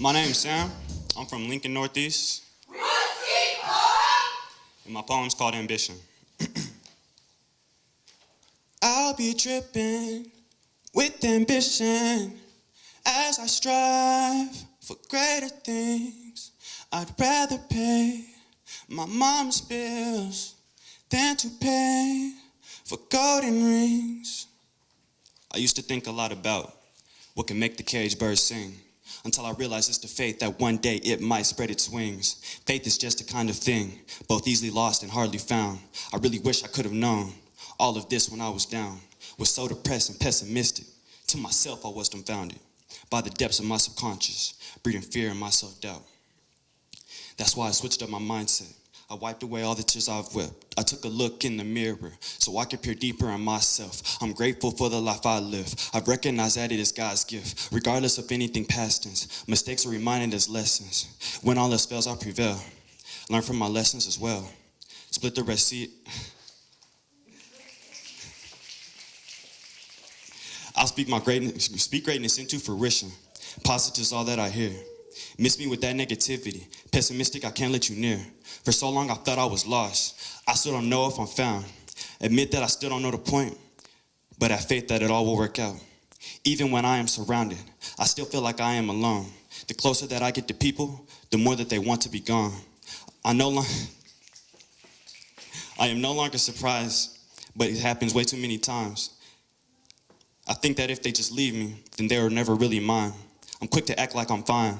My name's Sam. I'm from Lincoln Northeast. And my poem's called Ambition. I'll be dripping with ambition as I strive for greater things. I'd rather pay my mom's bills than to pay for golden rings. I used to think a lot about what can make the cage bird sing until I realized it's the faith that one day it might spread its wings. Faith is just a kind of thing, both easily lost and hardly found. I really wish I could have known all of this when I was down, was so depressed and pessimistic. To myself, I was dumbfounded by the depths of my subconscious, breeding fear and my self-doubt. That's why I switched up my mindset. I wiped away all the tears I've wept. I took a look in the mirror so I could peer deeper in myself. I'm grateful for the life I live. I've recognized that it is God's gift, regardless of anything past tense. Mistakes are reminded as lessons. When all else fails, I prevail. Learn from my lessons as well. Split the receipt. I'll speak my greatness, speak greatness into fruition. Positive is all that I hear. Miss me with that negativity. Pessimistic, I can't let you near. For so long, I thought I was lost. I still don't know if I'm found. Admit that I still don't know the point, but have faith that it all will work out. Even when I am surrounded, I still feel like I am alone. The closer that I get to people, the more that they want to be gone. I no longer, I am no longer surprised, but it happens way too many times. I think that if they just leave me, then they are never really mine. I'm quick to act like I'm fine,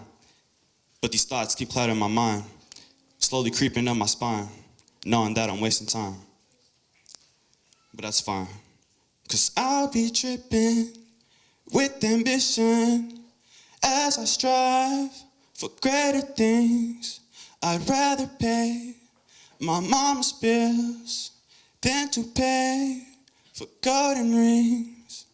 but these thoughts keep clouding my mind, slowly creeping up my spine, knowing that I'm wasting time. But that's fine, cause I'll be tripping with ambition as I strive for greater things. I'd rather pay my mom's bills than to pay for golden rings.